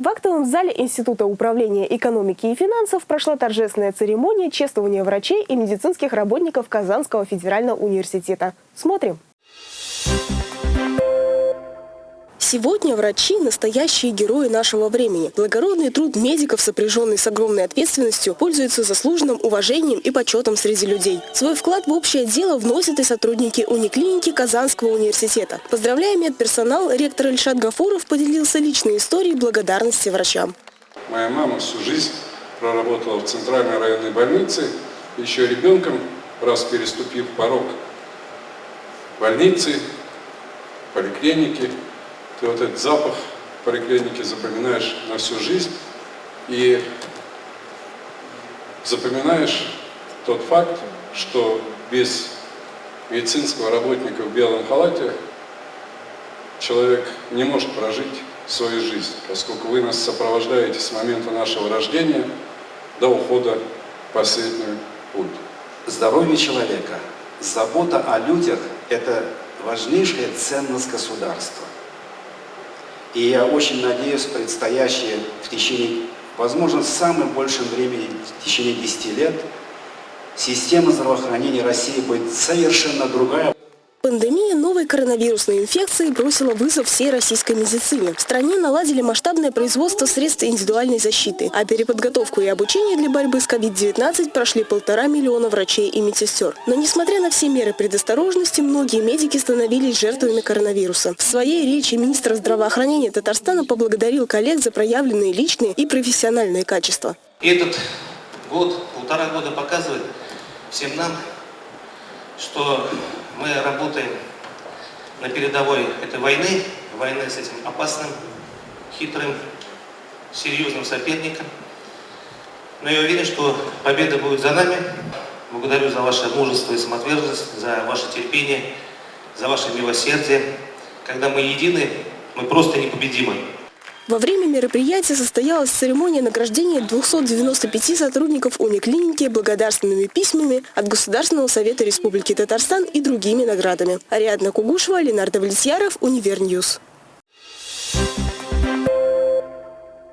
В актовом зале Института управления экономики и финансов прошла торжественная церемония чествования врачей и медицинских работников Казанского федерального университета. Смотрим. Сегодня врачи – настоящие герои нашего времени. Благородный труд медиков, сопряженный с огромной ответственностью, пользуется заслуженным уважением и почетом среди людей. Свой вклад в общее дело вносят и сотрудники униклиники Казанского университета. Поздравляя медперсонал, ректор Ильшат Гафуров поделился личной историей благодарности врачам. Моя мама всю жизнь проработала в Центральной районной больнице, еще ребенком, раз переступив порог больницы, поликлиники, ты вот этот запах поликлиники запоминаешь на всю жизнь и запоминаешь тот факт, что без медицинского работника в белом халате человек не может прожить свою жизнь, поскольку вы нас сопровождаете с момента нашего рождения до ухода в последний путь. Здоровье человека, забота о людях – это важнейшая ценность государства. И я очень надеюсь, предстоящие в течение, возможно, самым большим времени, в течение 10 лет, система здравоохранения России будет совершенно другая. Пандемия новой коронавирусной инфекции бросила вызов всей российской медицине. В стране наладили масштабное производство средств индивидуальной защиты, а переподготовку и обучение для борьбы с COVID-19 прошли полтора миллиона врачей и медсестер. Но несмотря на все меры предосторожности, многие медики становились жертвами коронавируса. В своей речи министр здравоохранения Татарстана поблагодарил коллег за проявленные личные и профессиональные качества. Этот год, полтора года показывает всем нам, что мы работаем на передовой этой войны, войны с этим опасным, хитрым, серьезным соперником. Но я уверен, что победа будет за нами. Благодарю за ваше мужество и самоотверженность, за ваше терпение, за ваше милосердие. Когда мы едины, мы просто непобедимы. Во время мероприятия состоялась церемония награждения 295 сотрудников униклиники благодарственными письмами от Государственного совета Республики Татарстан и другими наградами. Ариадна Кугушева, Ленар Давлетьяров, Универ News.